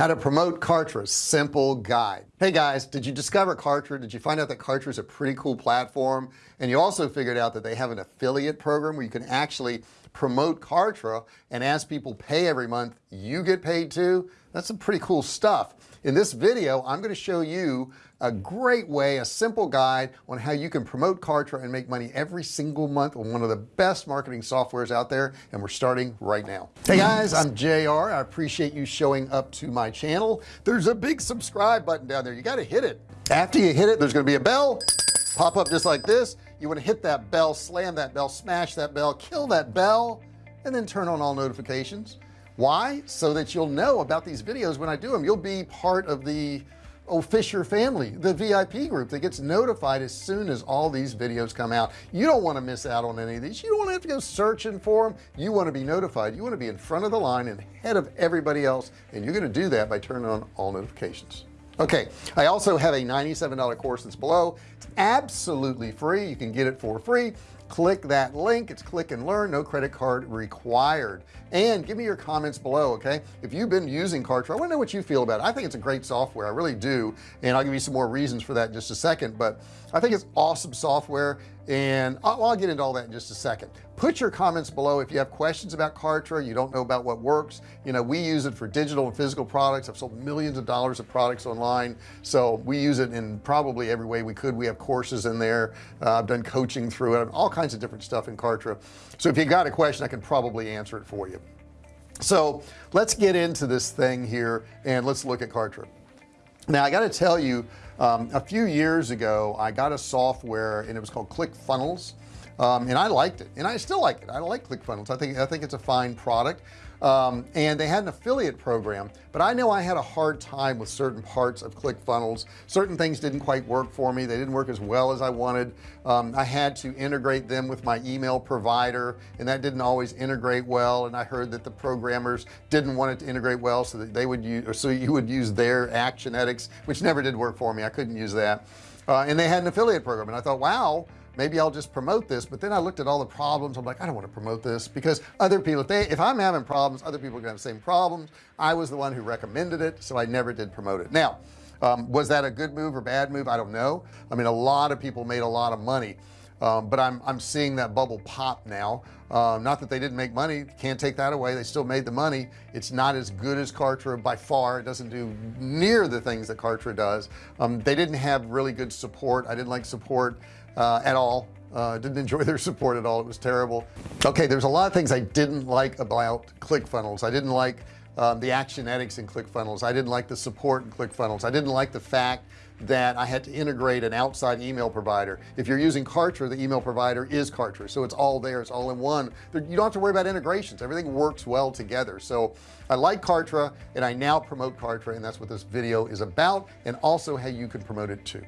how to promote Kartra simple guide. Hey guys did you discover Kartra? Did you find out that Kartra is a pretty cool platform? And you also figured out that they have an affiliate program where you can actually promote Kartra and as people pay every month you get paid too? That's some pretty cool stuff. In this video I'm going to show you a great way a simple guide on how you can promote Kartra and make money every single month on one of the best marketing softwares out there and we're starting right now. Hey guys I'm JR I appreciate you showing up to my channel. There's a big subscribe button down there. You got to hit it. After you hit it there's going to be a bell. Pop up just like this. You want to hit that bell slam that bell smash that bell kill that bell and then turn on all notifications. Why? So that you'll know about these videos when I do them you'll be part of the Oh, Fisher family the VIP group that gets notified as soon as all these videos come out. You don't want to miss out on any of these. You don't want to have to go searching for them you want to be notified. You want to be in front of the line and ahead of everybody else and you're going to do that by turning on all notifications. Okay I also have a $97 course that's below. It's absolutely free. You can get it for free click that link. It's click and learn no credit card required. And give me your comments below okay? If you've been using Kartra I want to know what you feel about it. I think it's a great software I really do. And I'll give you some more reasons for that in just a second but I think it's awesome software and I'll, I'll, get into all that in just a second. Put your comments below if you have questions about Kartra you don't know about what works. You know we use it for digital and physical products. I've sold millions of dollars of products online. So we use it in probably every way we could. We have courses in there. Uh, I've done coaching through it. All kinds of different stuff in Kartra. So if you got a question I can probably answer it for you. So let's get into this thing here and let's look at Kartra. Now I got to tell you um, a few years ago I got a software and it was called ClickFunnels um, and I liked it. And I still like it. I like ClickFunnels I think I think it's a fine product. Um, and they had an affiliate program but I know I had a hard time with certain parts of ClickFunnels certain things didn't quite work for me. They didn't work as well as I wanted. Um, I had to integrate them with my email provider and that didn't always integrate well. And I heard that the programmers didn't want it to integrate well so that they would use or so you would use their Actionetics which never did work for me. I couldn't use that. Uh, and they had an affiliate program and I thought wow maybe I'll just promote this but then I looked at all the problems. I'm like I don't want to promote this because other people if they if I'm having problems other people are gonna have the same problems. I was the one who recommended it so I never did promote it. Now um, was that a good move or bad move? I don't know. I mean a lot of people made a lot of money um, but I'm, I'm seeing that bubble pop now. Um, not that they didn't make money can't take that away. They still made the money. It's not as good as Kartra by far. It doesn't do near the things that Kartra does. Um, they didn't have really good support. I didn't like support uh, at all. Uh, didn't enjoy their support at all. It was terrible. Okay there's a lot of things I didn't like about ClickFunnels. I didn't like um, the Actionetics in ClickFunnels. I didn't like the support in ClickFunnels. I didn't like the fact that I had to integrate an outside email provider. If you're using Kartra the email provider is Kartra so it's all there it's all in one. You don't have to worry about integrations. Everything works well together. So I like Kartra and I now promote Kartra and that's what this video is about and also how you can promote it too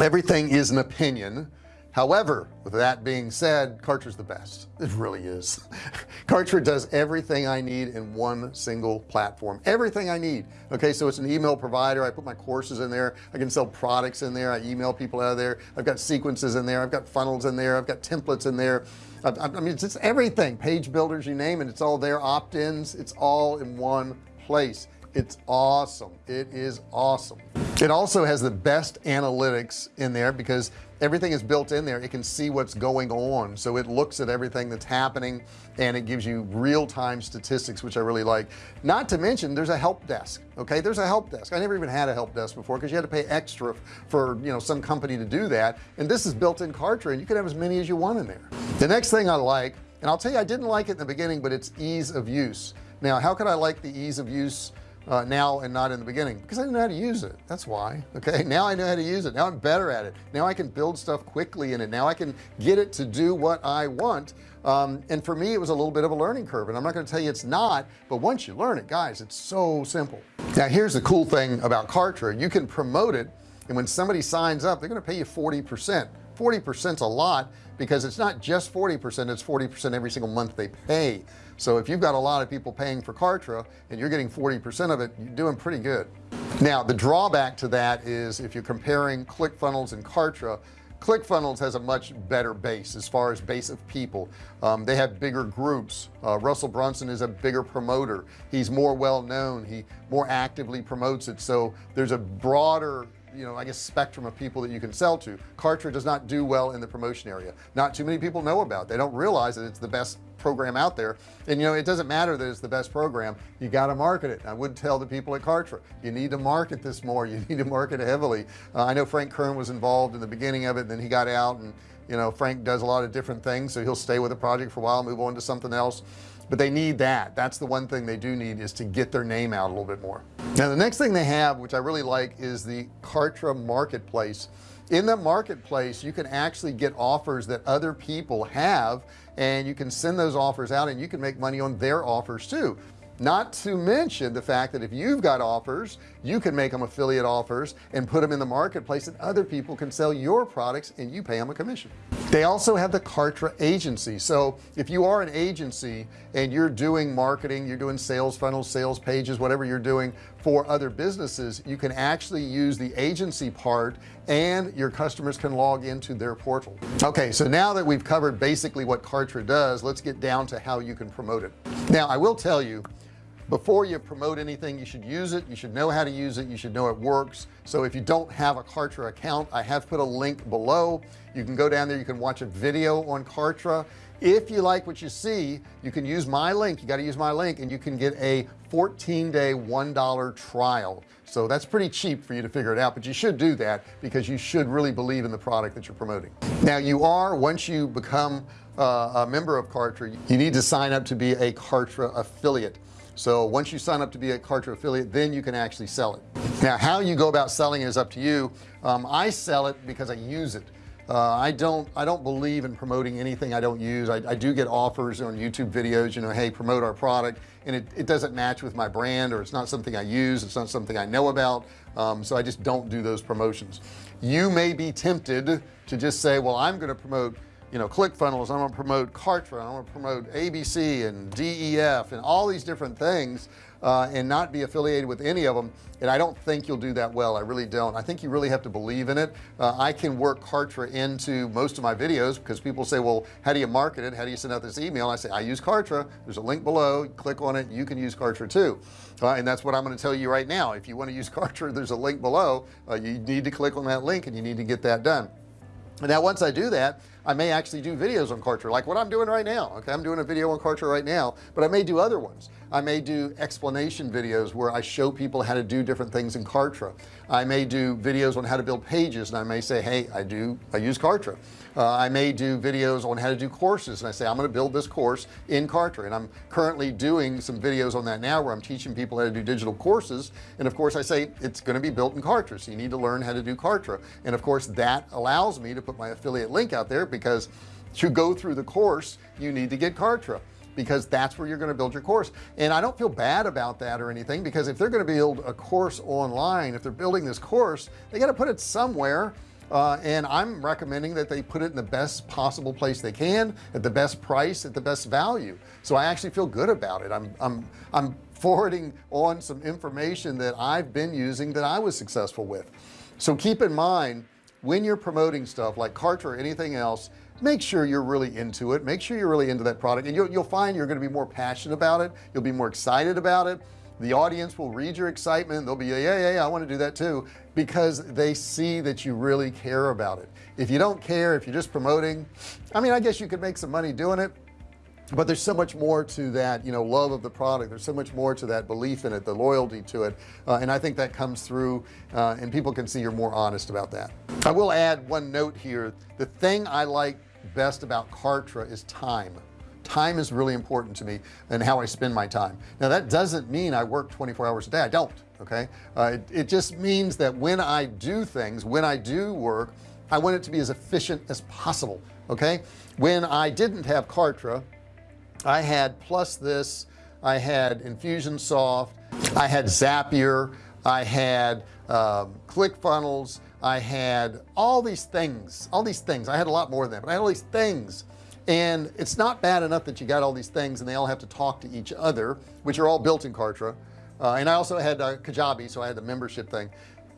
everything is an opinion. However with that being said Kartra's the best. It really is. Kartra does everything I need in one single platform. Everything I need. Okay so it's an email provider. I put my courses in there. I can sell products in there. I email people out of there. I've got sequences in there. I've got funnels in there. I've got templates in there. I, I mean it's, it's everything. Page builders you name it. It's all there opt-ins. It's all in one place it's awesome. It is awesome. It also has the best analytics in there because everything is built in there. It can see what's going on. So it looks at everything that's happening and it gives you real-time statistics which I really like. Not to mention there's a help desk okay? There's a help desk. I never even had a help desk before because you had to pay extra for you know some company to do that. And this is built in Kartra and you can have as many as you want in there. The next thing I like and I'll tell you I didn't like it in the beginning but it's ease of use. Now how could I like the ease of use uh, now and not in the beginning because I didn't know how to use it. That's why okay? Now I know how to use it. Now I'm better at it. Now I can build stuff quickly in it. Now I can get it to do what I want. Um, and for me it was a little bit of a learning curve and I'm not going to tell you it's not but once you learn it guys it's so simple. Now here's the cool thing about Kartra. You can promote it and when somebody signs up they're going to pay you 40 percent 40 percent a lot because it's not just 40 percent it's 40 percent every single month they pay. So if you've got a lot of people paying for Kartra and you're getting 40 percent of it you're doing pretty good. Now the drawback to that is if you're comparing ClickFunnels and Kartra ClickFunnels has a much better base as far as base of people. Um, they have bigger groups. Uh, Russell Brunson is a bigger promoter. He's more well known. He more actively promotes it. So there's a broader you know I guess spectrum of people that you can sell to. Kartra does not do well in the promotion area. Not too many people know about they don't realize that it's the best program out there. And you know it doesn't matter that it's the best program. You got to market it. I would tell the people at Kartra you need to market this more. You need to market it heavily. Uh, I know Frank Kern was involved in the beginning of it and then he got out and you know Frank does a lot of different things so he'll stay with the project for a while move on to something else. But they need that. That's the one thing they do need is to get their name out a little bit more. Now the next thing they have which I really like is the Kartra marketplace. In the marketplace you can actually get offers that other people have and you can send those offers out and you can make money on their offers too not to mention the fact that if you've got offers you can make them affiliate offers and put them in the marketplace and other people can sell your products and you pay them a commission. They also have the Kartra agency. So if you are an agency and you're doing marketing you're doing sales funnels sales pages whatever you're doing for other businesses you can actually use the agency part and your customers can log into their portal. Okay so now that we've covered basically what Kartra does let's get down to how you can promote it now I will tell you before you promote anything you should use it. You should know how to use it. You should know it works. So if you don't have a Kartra account I have put a link below. You can go down there. You can watch a video on Kartra. If you like what you see you can use my link. You got to use my link and you can get a 14 day one dollar trial so that's pretty cheap for you to figure it out but you should do that because you should really believe in the product that you're promoting. Now you are once you become uh, a member of Kartra you need to sign up to be a Kartra affiliate. So once you sign up to be a Kartra affiliate then you can actually sell it. Now how you go about selling is up to you. Um, I sell it because I use it uh, I don't I don't believe in promoting anything I don't use. I, I, do get offers on YouTube videos you know hey promote our product and it, it doesn't match with my brand or it's not something I use it's not something I know about um, so I just don't do those promotions. You may be tempted to just say well I'm going to promote you know ClickFunnels I'm gonna promote Kartra I'm gonna promote ABC and DEF and all these different things uh, and not be affiliated with any of them and I don't think you'll do that well. I really don't. I think you really have to believe in it. Uh, I can work Kartra into most of my videos because people say well how do you market it? How do you send out this email? I say I use Kartra. There's a link below. Click on it. You can use Kartra too. Uh, and that's what I'm going to tell you right now. If you want to use Kartra there's a link below. Uh, you need to click on that link and you need to get that done. Now once I do that I may actually do videos on Kartra like what I'm doing right now okay? I'm doing a video on Kartra right now but I may do other ones. I may do explanation videos where I show people how to do different things in Kartra I may do videos on how to build pages and I may say hey I do I use Kartra uh, I may do videos on how to do courses and I say I'm going to build this course in Kartra. And I'm currently doing some videos on that now where I'm teaching people how to do digital courses. And of course I say it's going to be built in Kartra so you need to learn how to do Kartra. And of course that allows me to put my affiliate link out there because to go through the course you need to get Kartra because that's where you're going to build your course. And I don't feel bad about that or anything because if they're going to build a course online if they're building this course they got to put it somewhere uh, and I'm recommending that they put it in the best possible place they can at the best price at the best value. So I actually feel good about it. I'm I'm I'm forwarding on some information that I've been using that I was successful with. So keep in mind when you're promoting stuff like Kartra or anything else make sure you're really into it. Make sure you're really into that product. And you'll, you'll find you're going to be more passionate about it. You'll be more excited about it the audience will read your excitement. They'll be yeah yeah, yeah I want to do that too because they see that you really care about it. If you don't care if you're just promoting I mean I guess you could make some money doing it but there's so much more to that you know love of the product. There's so much more to that belief in it the loyalty to it uh, and I think that comes through uh, and people can see you're more honest about that. I will add one note here. The thing I like best about Kartra is time time is really important to me and how I spend my time. Now that doesn't mean I work 24 hours a day. I don't okay? Uh, it, it just means that when I do things when I do work I want it to be as efficient as possible okay? When I didn't have Kartra I had PlusThis I had Infusionsoft I had Zapier I had um, ClickFunnels I had all these things all these things. I had a lot more than that but I had all these things and it's not bad enough that you got all these things and they all have to talk to each other which are all built in Kartra. Uh, and I also had uh, Kajabi so I had the membership thing.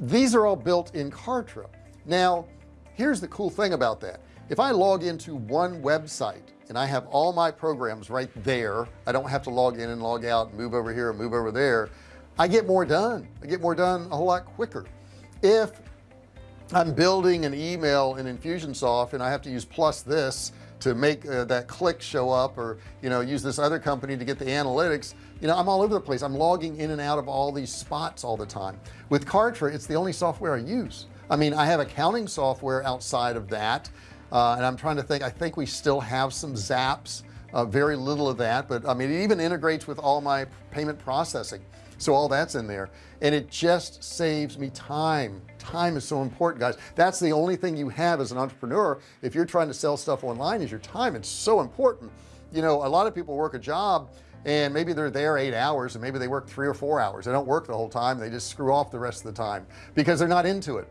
These are all built in Kartra. Now here's the cool thing about that. If I log into one website and I have all my programs right there I don't have to log in and log out and move over here and move over there I get more done. I get more done a whole lot quicker. If I'm building an email in Infusionsoft and I have to use PlusThis to make uh, that click show up or you know use this other company to get the analytics you know I'm all over the place. I'm logging in and out of all these spots all the time. With Kartra it's the only software I use. I mean I have accounting software outside of that uh, and I'm trying to think I think we still have some zaps uh, very little of that but I mean it even integrates with all my payment processing so all that's in there. And it just saves me time. Time is so important guys. That's the only thing you have as an entrepreneur if you're trying to sell stuff online is your time. It's so important. You know a lot of people work a job and maybe they're there eight hours and maybe they work three or four hours. They don't work the whole time. They just screw off the rest of the time because they're not into it.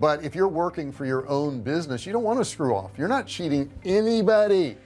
But if you're working for your own business you don't want to screw off. You're not cheating anybody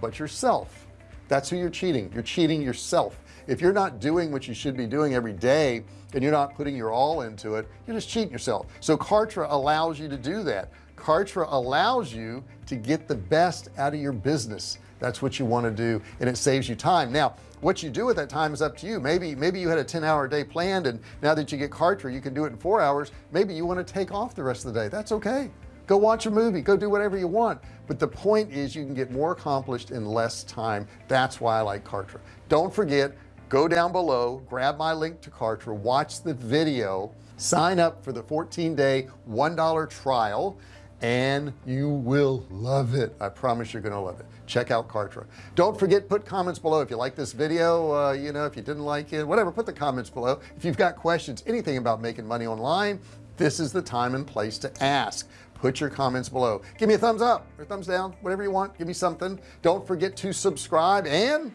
but yourself. That's who you're cheating. You're cheating yourself if you're not doing what you should be doing every day and you're not putting your all into it you're just cheating yourself. So Kartra allows you to do that. Kartra allows you to get the best out of your business. That's what you want to do and it saves you time. Now what you do at that time is up to you. Maybe maybe you had a 10 hour day planned and now that you get Kartra you can do it in four hours. Maybe you want to take off the rest of the day. That's okay. Go watch a movie. Go do whatever you want. But the point is you can get more accomplished in less time. That's why I like Kartra. Don't forget go down below grab my link to Kartra watch the video sign up for the 14-day $1 trial and you will love it. I promise you're gonna love it. Check out Kartra. Don't forget put comments below. If you like this video uh, you know if you didn't like it whatever put the comments below. If you've got questions anything about making money online this is the time and place to ask. Put your comments below. Give me a thumbs up or thumbs down whatever you want. Give me something. Don't forget to subscribe and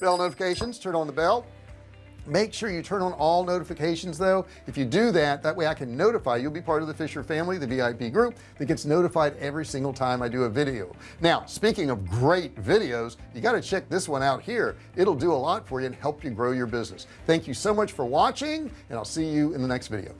bell notifications turn on the bell. Make sure you turn on all notifications though. If you do that that way I can notify you'll be part of the Fisher family the VIP group that gets notified every single time I do a video. Now speaking of great videos you got to check this one out here. It'll do a lot for you and help you grow your business. Thank you so much for watching and I'll see you in the next video